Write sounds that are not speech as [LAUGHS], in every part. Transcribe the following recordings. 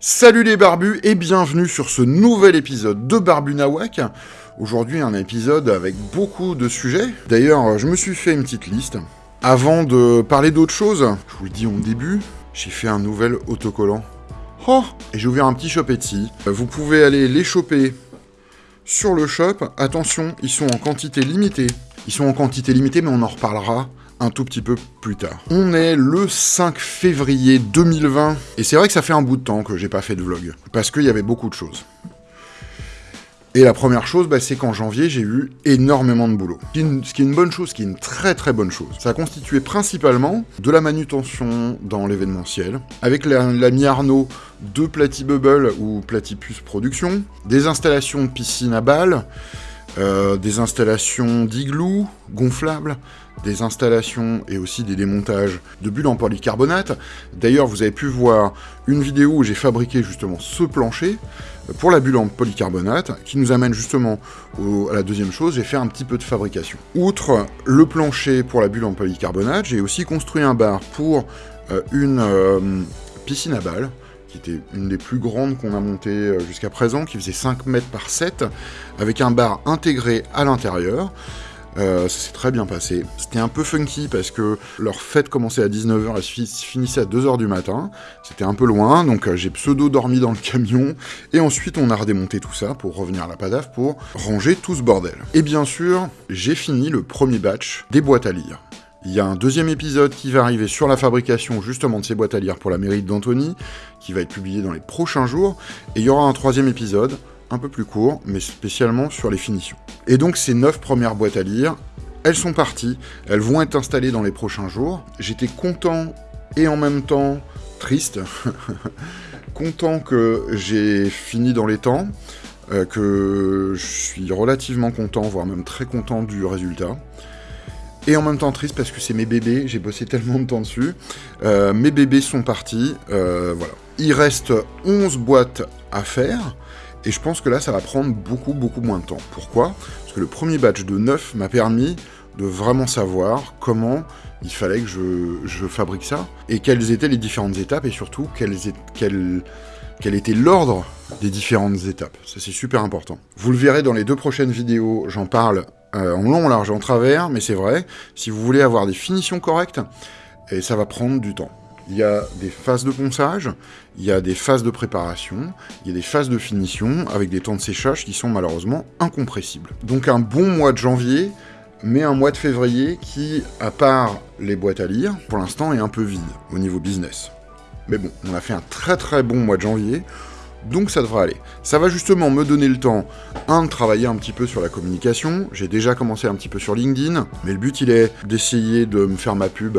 Salut les barbus et bienvenue sur ce nouvel épisode de Barbu Nawak. Aujourd'hui un épisode avec beaucoup de sujets. D'ailleurs je me suis fait une petite liste. Avant de parler d'autre chose, je vous le dis au début, j'ai fait un nouvel autocollant. Oh Et j'ai ouvert un petit shop Etsy. Vous pouvez aller les choper sur le shop. Attention, ils sont en quantité limitée. Ils sont en quantité limitée mais on en reparlera un tout petit peu plus tard. On est le 5 février 2020, et c'est vrai que ça fait un bout de temps que j'ai pas fait de vlog, parce qu'il y avait beaucoup de choses. Et la première chose, bah, c'est qu'en janvier, j'ai eu énormément de boulot. Ce qui, est une, bonne chose, ce qui est une très très bonne chose. Ça a constitué principalement de la manutention dans l'événementiel, avec l'ami Arnaud de Platibubble ou Platypus Production, des installations de piscine à balles, euh, des installations d'igloo gonflables, des installations et aussi des démontages de bulles en polycarbonate. D'ailleurs, vous avez pu voir une vidéo où j'ai fabriqué justement ce plancher pour la bulle en polycarbonate, qui nous amène justement à la deuxième chose, j'ai fait un petit peu de fabrication. Outre le plancher pour la bulle en polycarbonate, j'ai aussi construit un bar pour euh, une euh, piscine à balles, qui était une des plus grandes qu'on a montées euh, jusqu'à présent, qui faisait 5 mètres par 7, avec un bar intégré à l'intérieur. Euh, ça s'est très bien passé. C'était un peu funky parce que leur fête commençait à 19h et finissait à 2h du matin. C'était un peu loin, donc euh, j'ai pseudo dormi dans le camion. Et ensuite, on a redémonté tout ça pour revenir à la PADAF pour ranger tout ce bordel. Et bien sûr, j'ai fini le premier batch des boîtes à lire. Il y a un deuxième épisode qui va arriver sur la fabrication justement de ces boîtes à lire pour la mairie d'Antony, qui va être publié dans les prochains jours, et il y aura un troisième épisode, un peu plus court, mais spécialement sur les finitions. Et donc ces neuf premières boîtes à lire, elles sont parties, elles vont être installées dans les prochains jours. J'étais content et en même temps triste, [LAUGHS] content que j'ai fini dans les temps, euh, que je suis relativement content, voire même très content du résultat. Et en même temps triste parce que c'est mes bébés, j'ai bossé tellement de temps dessus. Euh, mes bébés sont partis, euh, voilà. Il reste 11 boîtes à faire, et je pense que là ça va prendre beaucoup beaucoup moins de temps. Pourquoi? Parce que le premier batch de 9 m'a permis de vraiment savoir comment il fallait que je, fabrique ça, et quelles étaient les différentes étapes, et surtout quel était l'ordre des différentes étapes. Ça c'est super important. Vous le verrez dans les deux prochaines vidéos, j'en parle euh, en long, en large, en travers, mais c'est vrai, si vous voulez avoir des finitions correctes, et ça va prendre du temps. Il y a des phases de ponçage, il y a des phases de préparation, il y a des phases de finition, avec des temps de séchage qui sont malheureusement incompressibles. Donc un bon mois de janvier, mais un mois de février qui, à part les boîtes à lire, pour l'instant est un peu vide au niveau business. Mais bon, on a fait un très très bon mois de janvier, donc ça devrait aller. Ça va justement me donner le temps, un, de travailler un petit peu sur la communication. J'ai déjà commencé un petit peu sur LinkedIn, mais le but il est d'essayer de me faire ma pub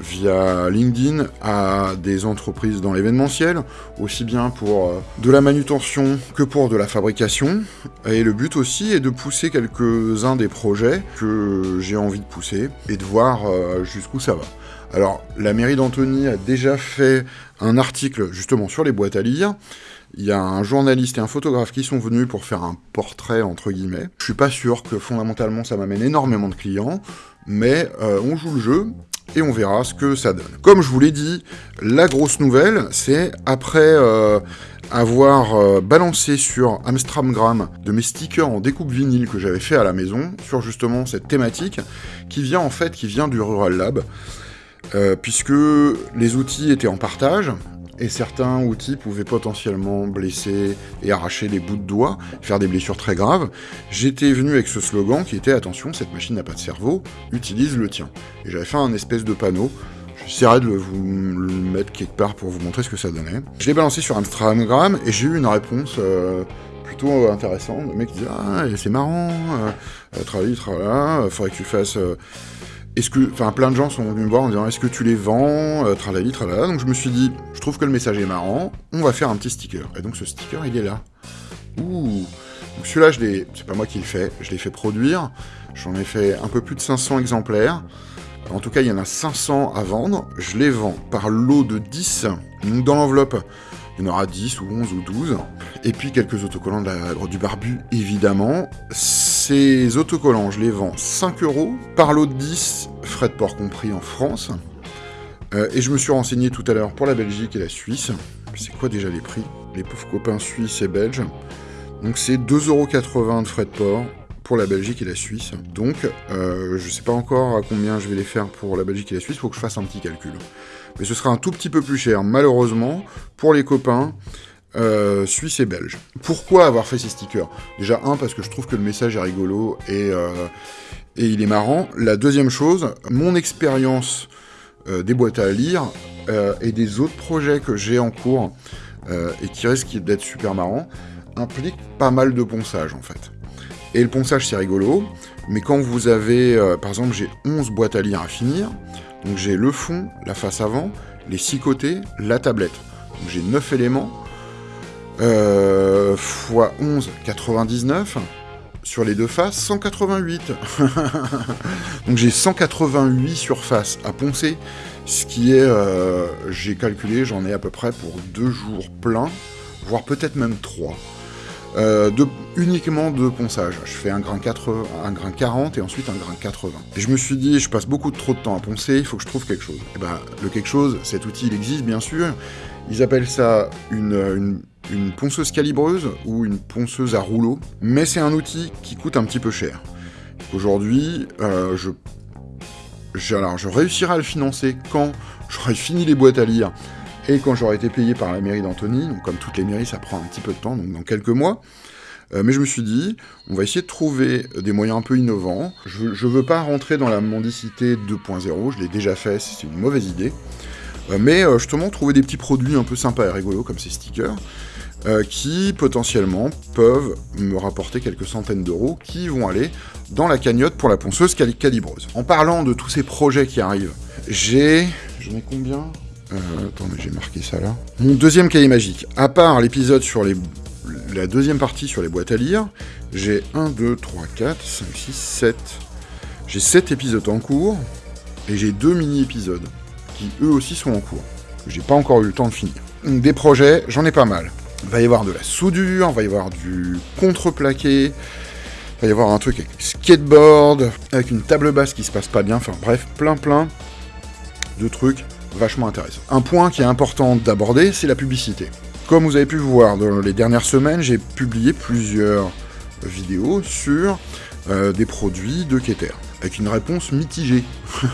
via LinkedIn à des entreprises dans l'événementiel, aussi bien pour euh, de la manutention que pour de la fabrication. Et le but aussi est de pousser quelques-uns des projets que j'ai envie de pousser et de voir euh, jusqu'où ça va. Alors, la mairie d'Antony a déjà fait un article justement sur les boîtes à lire. Il y a un journaliste et un photographe qui sont venus pour faire un portrait, entre guillemets. Je suis pas sûr que fondamentalement ça m'amène énormément de clients, mais euh, on joue le jeu et on verra ce que ça donne. Comme je vous l'ai dit, la grosse nouvelle, c'est après euh, avoir euh, balancé sur Amstramgram de mes stickers en découpe vinyle que j'avais fait à la maison, sur justement cette thématique, qui vient en fait, qui vient du Rural Lab, puisque les outils étaient en partage, et certains outils pouvaient potentiellement blesser et arracher des bouts de doigts, faire des blessures très graves, j'étais venu avec ce slogan qui était « Attention, cette machine n'a pas de cerveau, utilise le tien ». Et j'avais fait un espèce de panneau, j'essaierai de vous le mettre quelque part pour vous montrer ce que ça donnait. Je l'ai balancé sur Instagram et j'ai eu une réponse... Euh, plutôt intéressante, le mec disait « Ah, c'est marrant, euh, travailler, travailler, faudrait que tu fasses... Euh, est-ce que, enfin, plein de gens sont venus me voir en disant est-ce que tu les vends, euh, tralali, tralala. Donc je me suis dit, je trouve que le message est marrant, on va faire un petit sticker. Et donc ce sticker, il est là. Ouh. Donc celui-là, je l'ai, c'est pas moi qui le fais, je l'ai fait produire. J'en ai fait un peu plus de 500 exemplaires. En tout cas, il y en a 500 à vendre. Je les vends par lot de 10. Donc dans l'enveloppe, il y en aura 10 ou 11 ou 12. Et puis quelques autocollants de la, du barbu, évidemment. Ces autocollants, je les vends 5 euros par lot de 10 frais de port compris en France. Euh, et je me suis renseigné tout à l'heure pour la Belgique et la Suisse. C'est quoi déjà les prix? Les pauvres copains suisses et belges. Donc c'est 2,80€ de frais de port pour la Belgique et la Suisse. Donc euh, je ne sais pas encore à combien je vais les faire pour la Belgique et la Suisse, il faut que je fasse un petit calcul. Mais ce sera un tout petit peu plus cher, malheureusement, pour les copains euh, suisses et belges. Pourquoi avoir fait ces stickers? Déjà, un, parce que je trouve que le message est rigolo et, et il est marrant. La deuxième chose, mon expérience euh, des boîtes à lire euh, et des autres projets que j'ai en cours euh, et qui risquent d'être super marrants, impliquent pas mal de ponçage en fait. Et le ponçage c'est rigolo, mais quand vous avez, par exemple j'ai 11 boîtes à lire à finir, donc j'ai le fond, la face avant, les 6 côtés, la tablette. Donc j'ai 9 éléments, x 11, 99, sur les deux faces, 188. [LAUGHS] Donc j'ai 188 surfaces à poncer, ce qui est, euh, j'ai calculé, j'en ai à peu près pour deux jours pleins, voire peut-être même trois. Euh, uniquement de ponçage. Je fais un grain, 4, un grain 40 et ensuite un grain 80. Et je me suis dit, je passe beaucoup trop de temps à poncer, il faut que je trouve quelque chose. Et ben, le quelque chose, cet outil, il existe bien sûr. Ils appellent ça une ponceuse calibreuse ou une ponceuse à rouleau, mais c'est un outil qui coûte un petit peu cher. Aujourd'hui, euh, je réussirai à le financer quand j'aurai fini les boîtes à lire et quand j'aurai été payé par la mairie d'Antony. Donc, comme toutes les mairies, ça prend un petit peu de temps, donc dans quelques mois. Euh, mais je me suis dit, on va essayer de trouver des moyens un peu innovants. Je ne veux pas rentrer dans la mendicité 2.0, je l'ai déjà fait, c'est une mauvaise idée. Euh, mais justement, trouver des petits produits un peu sympas et rigolos comme ces stickers. Euh, qui potentiellement peuvent me rapporter quelques centaines d'euros qui vont aller dans la cagnotte pour la ponceuse calibreuse. En parlant de tous ces projets qui arrivent, j'ai... J'en ai combien? Euh, Attends, mais j'ai marqué ça là. Mon deuxième cahier magique. À part l'épisode sur les... La deuxième partie sur les boîtes à lire, j'ai 1, 2, 3, 4, 5, 6, 7. J'ai 7 épisodes en cours, et j'ai deux mini-épisodes, qui eux aussi sont en cours, j'ai pas encore eu le temps de finir. Des projets, j'en ai pas mal. Il va y avoir de la soudure, il va y avoir du contreplaqué, il va y avoir un truc avec skateboard, avec une table basse qui se passe pas bien, enfin bref, plein plein de trucs vachement intéressants. Un point qui est important d'aborder, c'est la publicité. Comme vous avez pu voir dans les dernières semaines, j'ai publié plusieurs vidéos sur euh, des produits de Keter, avec une réponse mitigée. [LAUGHS]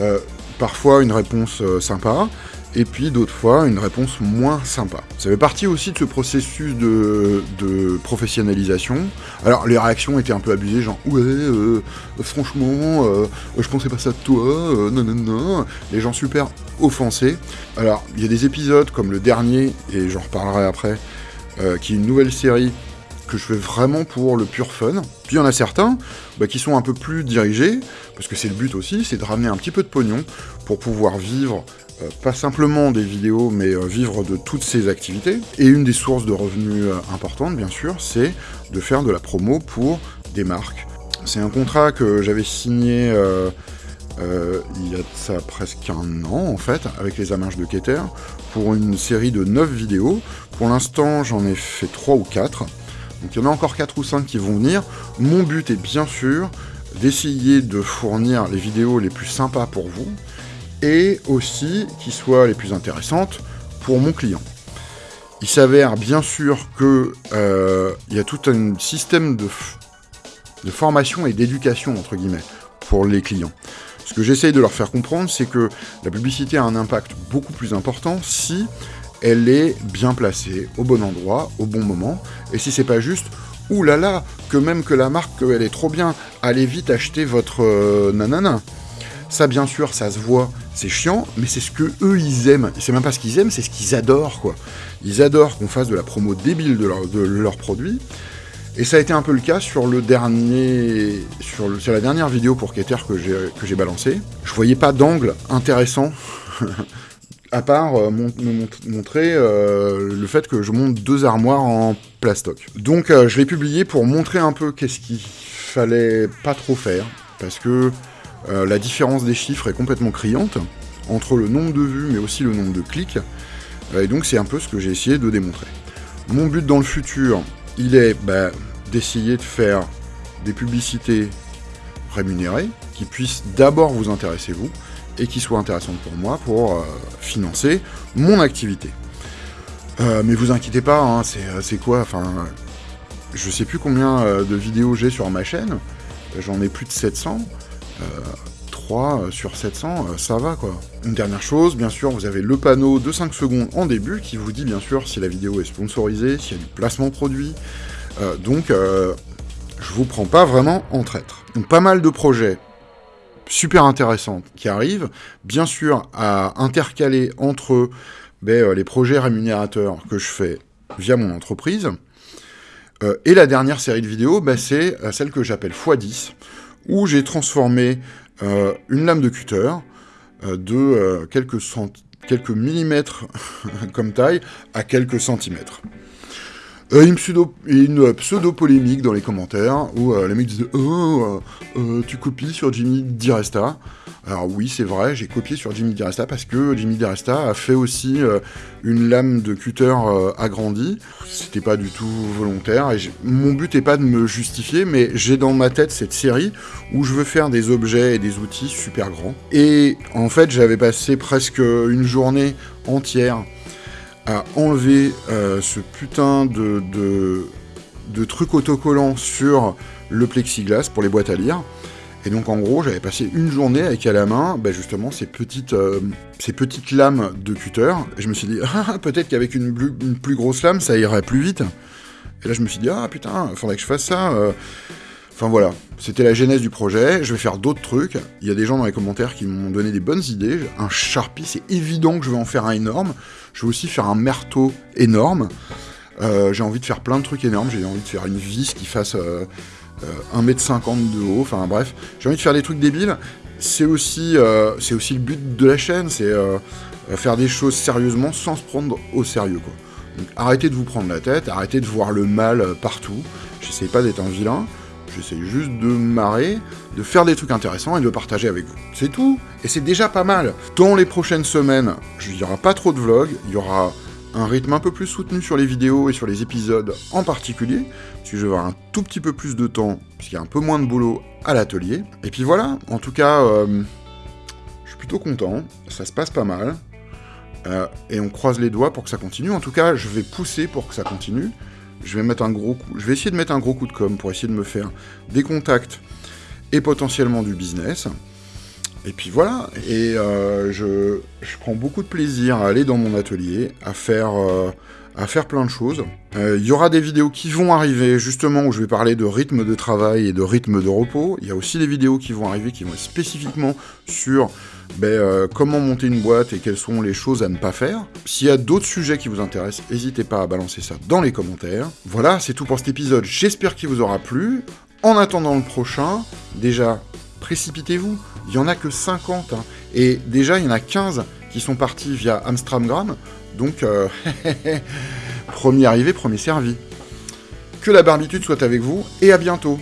Euh, parfois une réponse euh, sympa, et puis d'autres fois une réponse moins sympa. Ça fait partie aussi de ce processus de, professionnalisation. Alors les réactions étaient un peu abusées, genre ouais, euh, franchement, euh, je pensais pas ça de toi, euh, non non non, les gens super offensés. Alors il y a des épisodes comme le dernier, et j'en reparlerai après, qui est une nouvelle série que je fais vraiment pour le pur fun. Puis il y en a certains bah, qui sont un peu plus dirigés, parce que c'est le but aussi, c'est de ramener un petit peu de pognon pour pouvoir vivre euh, pas simplement des vidéos, mais euh, vivre de toutes ces activités. Et une des sources de revenus euh, importantes, bien sûr, c'est de faire de la promo pour des marques. C'est un contrat que j'avais signé il y a ça presque un an, en fait, avec les Amarches de Keter, pour une série de 9 vidéos. Pour l'instant, j'en ai fait 3 ou 4. Donc il y en a encore 4 ou 5 qui vont venir. Mon but est bien sûr d'essayer de fournir les vidéos les plus sympas pour vous, et aussi qui soient les plus intéressantes pour mon client. Il s'avère bien sûr qu'il euh, y a tout un système de, de formation et d'éducation, entre guillemets, pour les clients. Ce que j'essaye de leur faire comprendre, c'est que la publicité a un impact beaucoup plus important si elle est bien placée, au bon endroit, au bon moment, et si c'est pas juste là, que même que la marque, elle est trop bien, allez vite acheter votre euh, nanana. Ça, bien sûr, ça se voit, c'est chiant, mais c'est ce que eux ils aiment. C'est même pas ce qu'ils aiment, c'est ce qu'ils adorent, quoi. Ils adorent qu'on fasse de la promo débile de, leur, leurs produits. Et ça a été un peu le cas sur le dernier, sur, la dernière vidéo pour Keter que j'ai que j'ai balancé. Je voyais pas d'angle intéressant. [LAUGHS] à part euh, montrer euh, le fait que je monte deux armoires en plastoc. Donc euh, je l'ai publié pour montrer un peu qu'est-ce qu'il fallait pas trop faire, parce que la différence des chiffres est complètement criante entre le nombre de vues mais aussi le nombre de clics. Et donc c'est un peu ce que j'ai essayé de démontrer. Mon but dans le futur, il est bah, d'essayer de faire des publicités rémunérées, qui puissent d'abord vous intéresser vous, et qui soient intéressantes pour moi pour euh, financer mon activité. Euh, mais vous inquiétez pas, hein, c'est quoi Enfin, je sais plus combien de vidéos j'ai sur ma chaîne, j'en ai plus de 700. 3 sur 700, ça va quoi. Une dernière chose, bien sûr, vous avez le panneau de 5 secondes en début qui vous dit bien sûr si la vidéo est sponsorisée, s'il y a du placement produit. donc, je vous prends pas vraiment en traître. Donc pas mal de projets super intéressants qui arrivent, bien sûr à intercaler entre ben, euh, les projets rémunérateurs que je fais via mon entreprise, euh, et la dernière série de vidéos, ben, c'est euh, celle que j'appelle x10, où j'ai transformé une lame de cutter de quelques, quelques millimètres [LAUGHS] comme taille à quelques centimètres. Euh, une, pseudo, une pseudo-polémique dans les commentaires où euh, les mecs disent Oh, euh, tu copies sur Jimmy Diresta. Alors oui, c'est vrai, j'ai copié sur Jimmy Diresta parce que Jimmy Diresta a fait aussi une lame de cutter agrandie. C'était pas du tout volontaire et mon but n'est pas de me justifier, mais j'ai dans ma tête cette série où je veux faire des objets et des outils super grands. Et en fait, j'avais passé presque une journée entière à enlever euh, ce putain de, de, truc autocollant sur le plexiglas pour les boîtes à lire. Et donc en gros, j'avais passé une journée avec à la main, bah, justement, ces petites, euh, ces petites lames de cutter. Et je me suis dit, [LAUGHS] ah, peut-être qu'avec une, plus grosse lame, ça irait plus vite. Et là, je me suis dit, ah putain, faudrait que je fasse ça. Euh. Enfin voilà, c'était la genèse du projet, je vais faire d'autres trucs. Il y a des gens dans les commentaires qui m'ont donné des bonnes idées. Un Sharpie, c'est évident que je vais en faire un énorme. Je vais aussi faire un merteau énorme. Euh, j'ai envie de faire plein de trucs énormes. J'ai envie de faire une vis qui fasse 1m50 euh, de haut. Enfin bref, j'ai envie de faire des trucs débiles. C'est aussi, euh, aussi le but de la chaîne, c'est faire des choses sérieusement sans se prendre au sérieux. Donc arrêtez de vous prendre la tête, arrêtez de voir le mal partout. J'essaye pas d'être un vilain. J'essaye juste de marrer, de faire des trucs intéressants et de partager avec vous. C'est tout. Et c'est déjà pas mal. Dans les prochaines semaines, il n'y aura pas trop de vlogs, il y aura un rythme un peu plus soutenu sur les vidéos et sur les épisodes en particulier, parce que je vais avoir un tout petit peu plus de temps, puisqu'il y a un peu moins de boulot à l'atelier. Et puis voilà, en tout cas, euh, je suis plutôt content, ça se passe pas mal, euh, et on croise les doigts pour que ça continue. En tout cas, je vais pousser pour que ça continue je vais mettre un gros je vais essayer de mettre un gros coup de com pour essayer de me faire des contacts et potentiellement du business. Et puis voilà, et euh, je, prends beaucoup de plaisir à aller dans mon atelier, à faire, euh, à faire plein de choses. Euh, il y aura des vidéos qui vont arriver justement où je vais parler de rythme de travail et de rythme de repos. Il y a aussi des vidéos qui vont arriver qui vont être spécifiquement sur ben, euh, comment monter une boîte et quelles sont les choses à ne pas faire. S'il y a d'autres sujets qui vous intéressent, n'hésitez pas à balancer ça dans les commentaires. Voilà, c'est tout pour cet épisode. J'espère qu'il vous aura plu. En attendant le prochain, déjà, précipitez-vous. Il n'y en a que 50. Hein. Et déjà, il y en a 15 qui sont partis via Amstramgram. Donc, euh, [LAUGHS] premier arrivé, premier servi. Que la barbitude soit avec vous et à bientôt